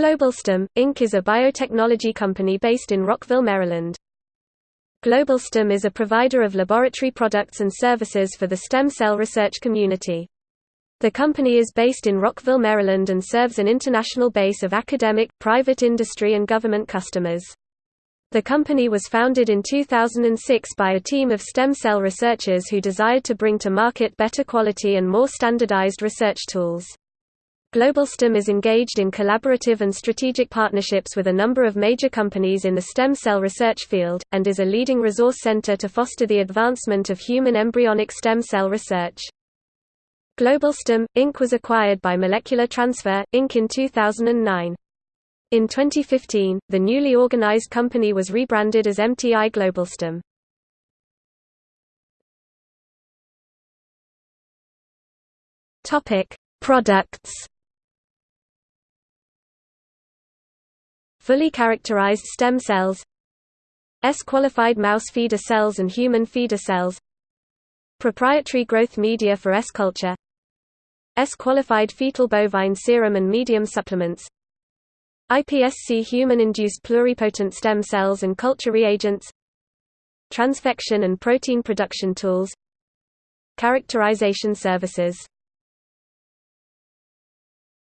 GlobalStem, Inc. is a biotechnology company based in Rockville, Maryland. GlobalStem is a provider of laboratory products and services for the stem cell research community. The company is based in Rockville, Maryland and serves an international base of academic, private industry and government customers. The company was founded in 2006 by a team of stem cell researchers who desired to bring to market better quality and more standardized research tools. GlobalStem is engaged in collaborative and strategic partnerships with a number of major companies in the stem cell research field, and is a leading resource center to foster the advancement of human embryonic stem cell research. GlobalStem, Inc. was acquired by Molecular Transfer, Inc. in 2009. In 2015, the newly organized company was rebranded as MTI GlobalStem. Products fully characterized stem cells S-qualified mouse feeder cells and human feeder cells Proprietary growth media for S-culture S-qualified fetal bovine serum and medium supplements iPSC human-induced pluripotent stem cells and culture reagents Transfection and protein production tools Characterization services